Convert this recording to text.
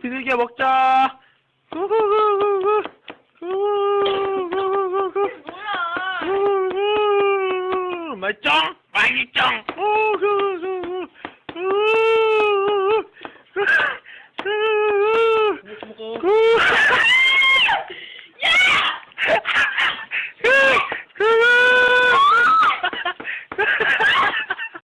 비둘기야 먹자. 후후후후후. 후후후후후. 뭐야? 후후후. 맛있죠? 맛있죠?